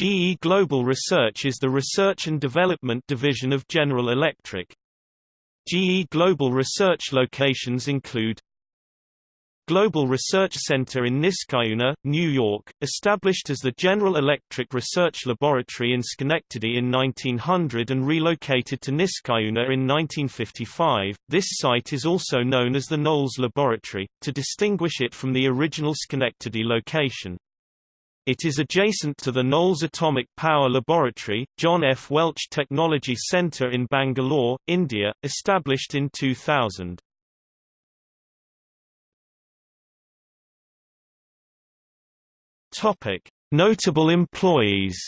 GE Global Research is the research and development division of General Electric. GE Global Research locations include Global Research Center in Niskayuna, New York, established as the General Electric Research Laboratory in Schenectady in 1900 and relocated to Niskayuna in 1955. This site is also known as the Knolls Laboratory, to distinguish it from the original Schenectady location. It is adjacent to the Knolls Atomic Power Laboratory, John F. Welch Technology Center in Bangalore, India, established in 2000. Topic: Notable employees.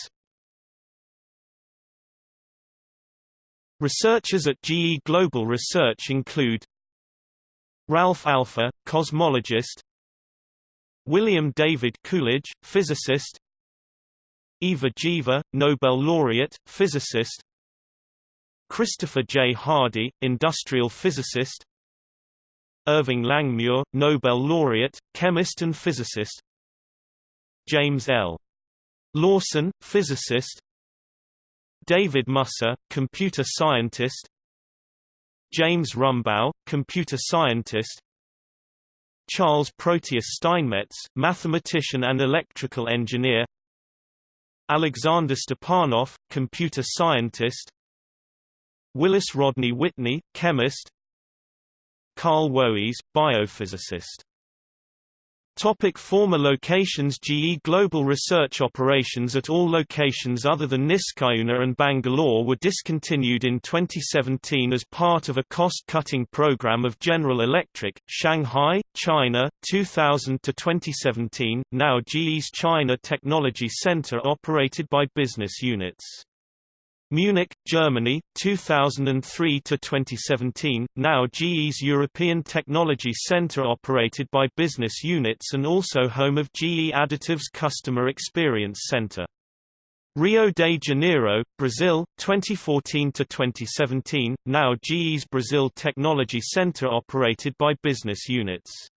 Researchers at GE Global Research include Ralph Alpher, cosmologist William David Coolidge, physicist. Ivar Giaever, Nobel laureate, physicist. Christopher J. Hardy, industrial physicist. Irving Langmuir, Nobel laureate, chemist and physicist. James L. Lawson, physicist. David Musser, computer scientist. James Rumbaugh, computer scientist Charles Proteus Steinmetz, mathematician and electrical engineer. Alexander Stepanov, computer scientist. Willis Rodney Whitney, chemist. Carl Woese, biophysicist Topic former locations GE Global research operations at all locations other than Niskayuna and Bangalore were discontinued in 2017 as part of a cost-cutting program of General Electric, Shanghai, China, 2000–2017, now GE's China Technology Center operated by business units. Munich, Germany, 2003 to 2017. Now GE's European Technology Center operated by business units and also home of GE Additive's Customer Experience Center. Rio de Janeiro, Brazil, 2014 to 2017. Now GE's Brazil Technology Center operated by business units.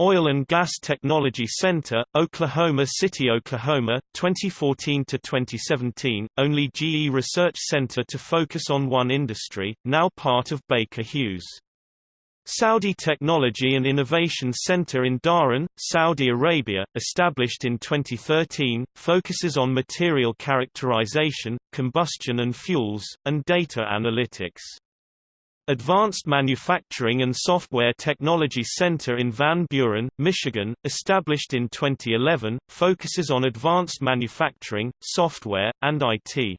Oil and Gas Technology Center, Oklahoma City, Oklahoma, 2014 to 2017. Only GE Research Center to focus on one industry, now part of Baker Hughes. Saudi Technology and Innovation Center in Dhahran, Saudi Arabia, established in 2013, focuses on material characterization, combustion and fuels, and data analytics. Advanced Manufacturing and Software Technology Center in Van Buren, Michigan, established in 2011, focuses on advanced manufacturing, software, and IT.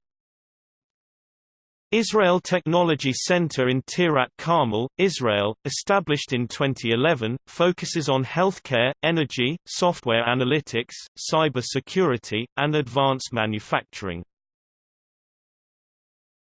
Israel Technology Center in Tirat Carmel, Israel, established in 2011, focuses on healthcare, energy, software analytics, cyber security, and advanced manufacturing.